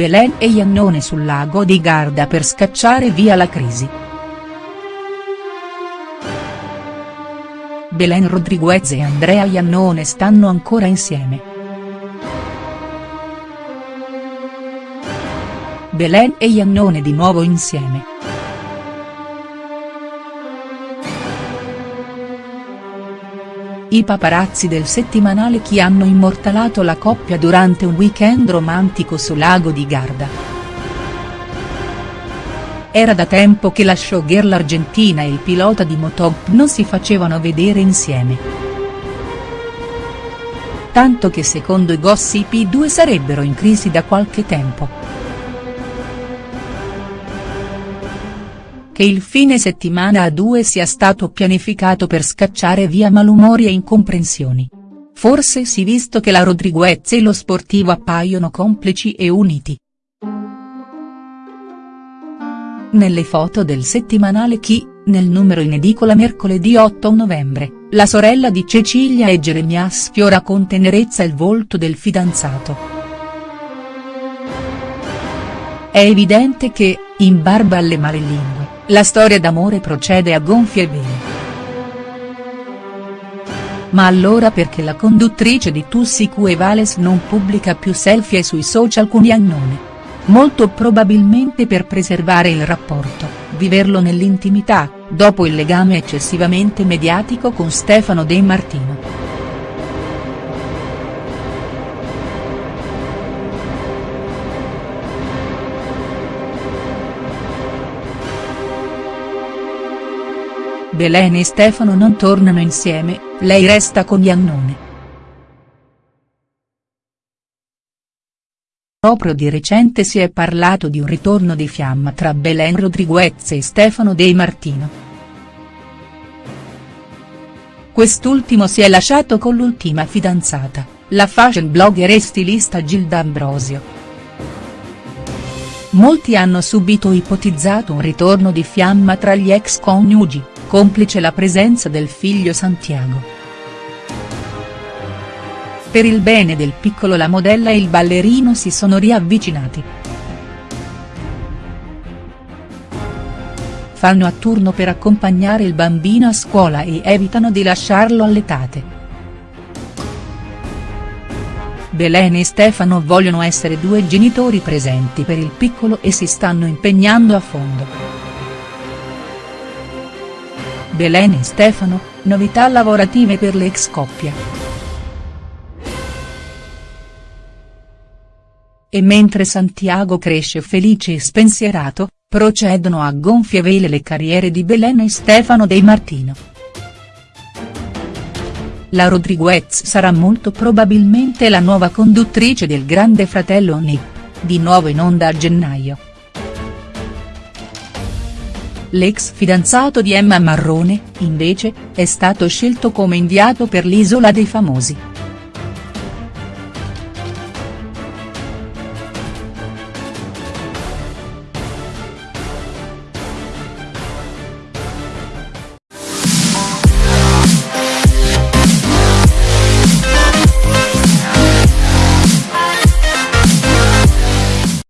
Belen e Iannone sul lago di Garda per scacciare via la crisi. Belen Rodriguez e Andrea Iannone stanno ancora insieme. Belen e Iannone di nuovo insieme. I paparazzi del settimanale Chi hanno immortalato la coppia durante un weekend romantico su Lago di Garda. Era da tempo che la showgirl argentina e il pilota di Motop non si facevano vedere insieme. Tanto che secondo i gossip i due sarebbero in crisi da qualche tempo. Che il fine settimana a due sia stato pianificato per scacciare via malumori e incomprensioni. Forse sì visto che la Rodriguez e lo sportivo appaiono complici e uniti. Nelle foto del settimanale Chi, nel numero in edicola mercoledì 8 novembre, la sorella di Cecilia e Geremia sfiora con tenerezza il volto del fidanzato. È evidente che, in barba alle malelingue, la storia d'amore procede a gonfie vele. Ma allora perché la conduttrice di Tussicu e Vales non pubblica più selfie sui social con Iannone? Molto probabilmente per preservare il rapporto, viverlo nell'intimità, dopo il legame eccessivamente mediatico con Stefano De Martino. Belen e Stefano non tornano insieme, lei resta con Iannone. Proprio di recente si è parlato di un ritorno di fiamma tra Belen Rodriguez e Stefano De Martino. Quest'ultimo si è lasciato con l'ultima fidanzata, la fashion blogger e stilista Gilda Ambrosio. Molti hanno subito ipotizzato un ritorno di fiamma tra gli ex coniugi complice la presenza del figlio Santiago. Per il bene del piccolo la modella e il ballerino si sono riavvicinati. Fanno a turno per accompagnare il bambino a scuola e evitano di lasciarlo all'etate. Belen e Stefano vogliono essere due genitori presenti per il piccolo e si stanno impegnando a fondo. Belen e Stefano, novità lavorative per l'ex coppia. E mentre Santiago cresce felice e spensierato, procedono a gonfie vele le carriere di Belen e Stefano De Martino. La Rodriguez sarà molto probabilmente la nuova conduttrice del Grande Fratello Nick, di nuovo in onda a gennaio. L'ex fidanzato di Emma Marrone, invece, è stato scelto come inviato per l'Isola dei Famosi.